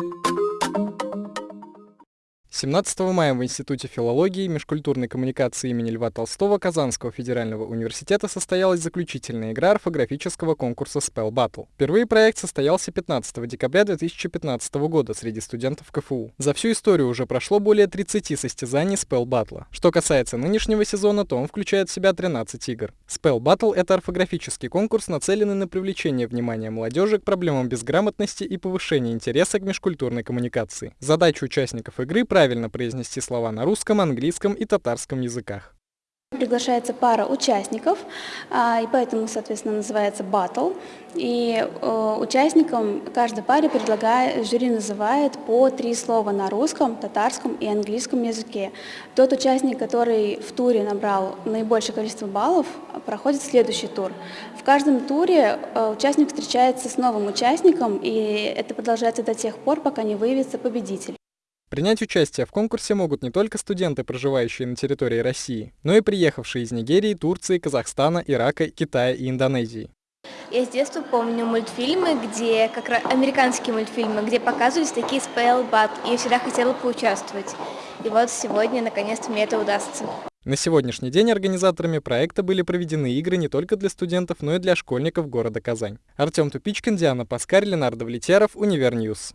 you 17 мая в Институте филологии и межкультурной коммуникации имени Льва Толстого Казанского федерального университета состоялась заключительная игра орфографического конкурса Spell Battle. Впервые проект состоялся 15 декабря 2015 года среди студентов КФУ. За всю историю уже прошло более 30 состязаний Spell Battle. Что касается нынешнего сезона, то он включает в себя 13 игр. Spell Battle — это орфографический конкурс, нацеленный на привлечение внимания молодежи к проблемам безграмотности и повышение интереса к межкультурной коммуникации. Задача участников игры — правильно произнести слова на русском, английском и татарском языках. Приглашается пара участников, а, и поэтому, соответственно, называется battle. И э, участникам каждой паре предлагает, жюри называет по три слова на русском, татарском и английском языке. Тот участник, который в туре набрал наибольшее количество баллов, проходит следующий тур. В каждом туре э, участник встречается с новым участником, и это продолжается до тех пор, пока не выявится победитель. Принять участие в конкурсе могут не только студенты, проживающие на территории России, но и приехавшие из Нигерии, Турции, Казахстана, Ирака, Китая и Индонезии. Я с детства помню мультфильмы, где, как раз американские мультфильмы, где показывались такие spell bee, и я всегда хотела поучаствовать. И вот сегодня, наконец-то, мне это удастся. На сегодняшний день организаторами проекта были проведены игры не только для студентов, но и для школьников города Казань. Артем Тупичкин, Диана Паскарь, Ленар Довлетьяров, Универ News.